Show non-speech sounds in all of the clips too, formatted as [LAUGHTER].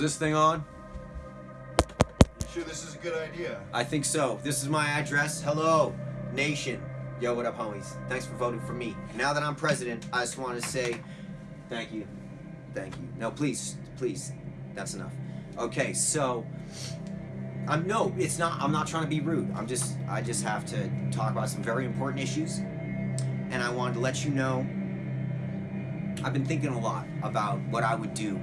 this thing on? You sure this is a good idea? I think so. This is my address. Hello, nation. Yo, what up, homies? Thanks for voting for me. Now that I'm president, I just want to say thank you. Thank you. No, please, please. That's enough. Okay, so I'm no, it's not I'm not trying to be rude. I'm just I just have to talk about some very important issues. And I wanted to let you know I've been thinking a lot about what I would do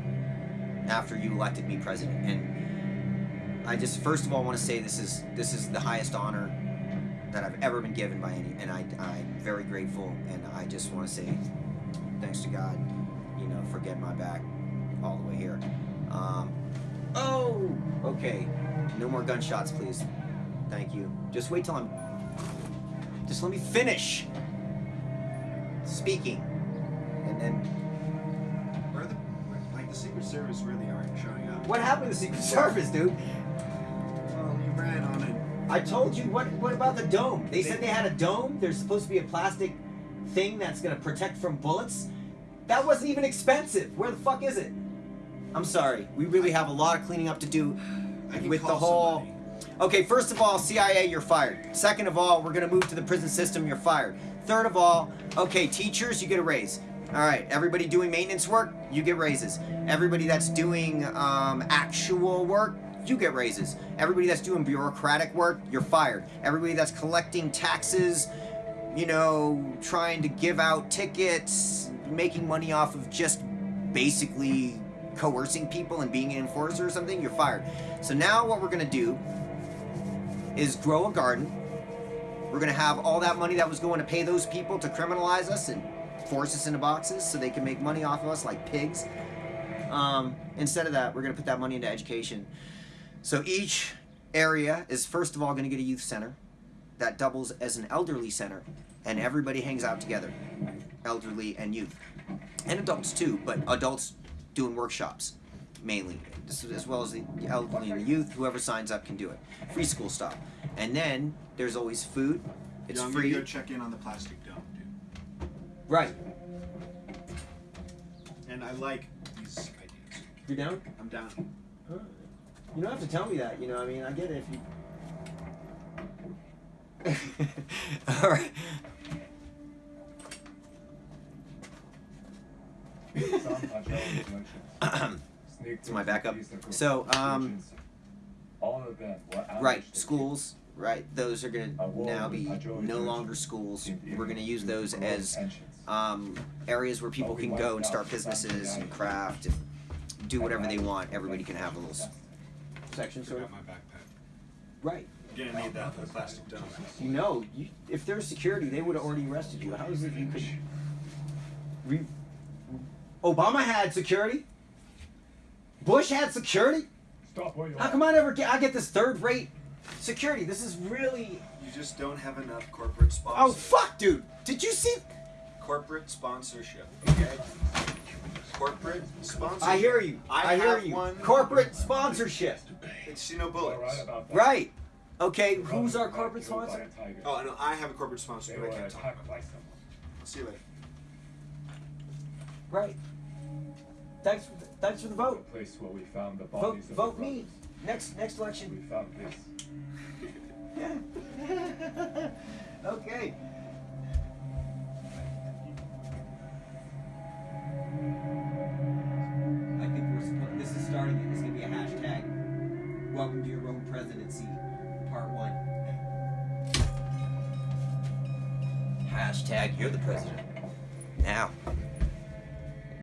after you elected me president. And I just first of all want to say this is this is the highest honor that I've ever been given by any and I I'm very grateful and I just want to say thanks to God, you know, for getting my back all the way here. Um, oh, okay. No more gunshots, please. Thank you. Just wait till I'm. Just let me finish speaking, and then. Secret Service really aren't showing up? What happened to the Secret Service, dude? Well, you ran on it. I told you. What? What about the dome? They said they had a dome. There's supposed to be a plastic thing that's gonna protect from bullets. That wasn't even expensive. Where the fuck is it? I'm sorry. We really have a lot of cleaning up to do with the whole. somebody. Okay, first of all, CIA, you're fired. Second of all, we're gonna move to the prison system. You're fired. Third of all, okay, teachers, you get a raise. All right, everybody doing maintenance work, you get raises. Everybody that's doing um, actual work, you get raises. Everybody that's doing bureaucratic work, you're fired. Everybody that's collecting taxes, you know, trying to give out tickets, making money off of just basically coercing people and being an enforcer or something, you're fired. So now what we're gonna do is grow a garden. We're gonna have all that money that was going to pay those people to criminalize us and force us into boxes so they can make money off of us like pigs. Um, instead of that, we're gonna put that money into education. So each area is first of all gonna get a youth center that doubles as an elderly center, and everybody hangs out together, elderly and youth, and adults too, but adults doing workshops mainly, as as well as the elderly and the youth. Whoever signs up can do it. Free school style, and then there's always food. It's Yo, I'm free. gonna go check in on the plastic dome. Right. And I like these ideas. You're down. I'm down. You don't have to tell me that. You know, I mean, I get it if you. [LAUGHS] All right. [CLEARS THROAT] It's my backup. So, um, all of them Right, ambushed schools. Right, those are gonna now be no longer schools. We're gonna use those as um, areas where people can go and start businesses and craft and do whatever they want. Everybody can have a little section, sort of. Forgot my backpack. Right. You're gonna need that for the plastic dome. You know, you, if there's security, they would have already arrested you. How is it you could? Re- Obama had security. Bush had security. Stop where you How are. come I never get? I get this third-rate security. This is really. You just don't have enough corporate sponsors. Oh fuck, dude! Did you see? Corporate sponsorship. Okay. Corporate sponsorship. I hear you. I I, hear you. one. Corporate sponsorship. It's you know All bullets. right. Right. Okay. They're Who's our corporate back, killed by sponsor? a tiger. Oh no, I have a corporate sponsor, They but I can't talk attacked about it. I'll see you later. Right. Thanks. For the, thanks for the The vote. place where we found the Vote. bodies of Vote the me. Brothers. Next. Next We election. found this. [LAUGHS] okay. I think we're supposed. This is starting. It's gonna be a hashtag. Welcome to your own presidency, part one. Hashtag you're the president. Now.